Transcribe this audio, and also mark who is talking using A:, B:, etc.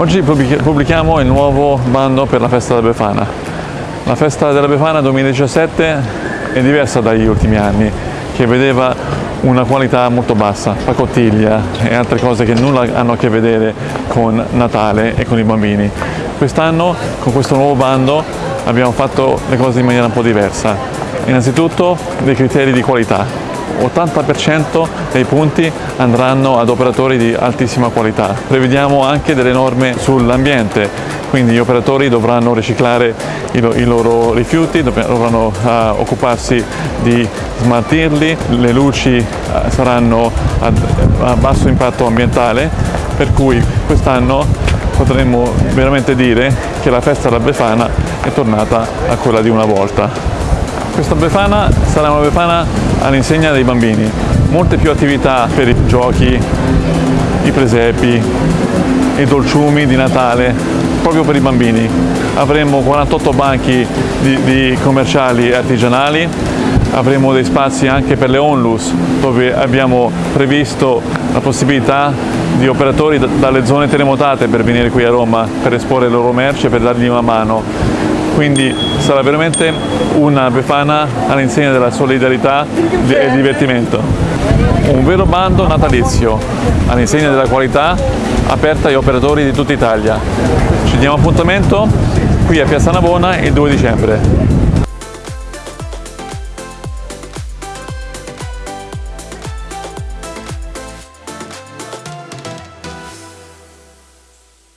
A: Oggi pubblichiamo il nuovo bando per la festa della Befana. La festa della Befana 2017 è diversa dagli ultimi anni, che vedeva una qualità molto bassa, pacottiglia e altre cose che nulla hanno a che vedere con Natale e con i bambini. Quest'anno con questo nuovo bando abbiamo fatto le cose in maniera un po' diversa. Innanzitutto dei criteri di qualità, 80% dei punti andranno ad operatori di altissima qualità. Prevediamo anche delle norme sull'ambiente, quindi gli operatori dovranno riciclare i, loro rifiuti, dovranno uh, occuparsi di smaltirli, le luci uh, saranno a basso impatto ambientale, per cui quest'anno potremmo veramente dire che la festa della Befana è tornata a quella di una volta. Questa Befana sarà una Befana all'insegna dei bambini, molte più attività per i giochi, i presepi, i dolciumi di Natale, proprio per i bambini. Avremo 48 banchi di, di commerciali e artigianali, avremo dei spazi anche per le onlus dove abbiamo previsto la possibilità di operatori dalle zone terremotate per venire qui a Roma per esporre le loro merci e per dargli una mano quindi sarà veramente una Befana all'insegna della solidarietà e divertimento. Un vero bando natalizio all'insegna della qualità aperta agli operatori di tutta Italia. Ci diamo appuntamento qui a Piazza Navona il 2 dicembre.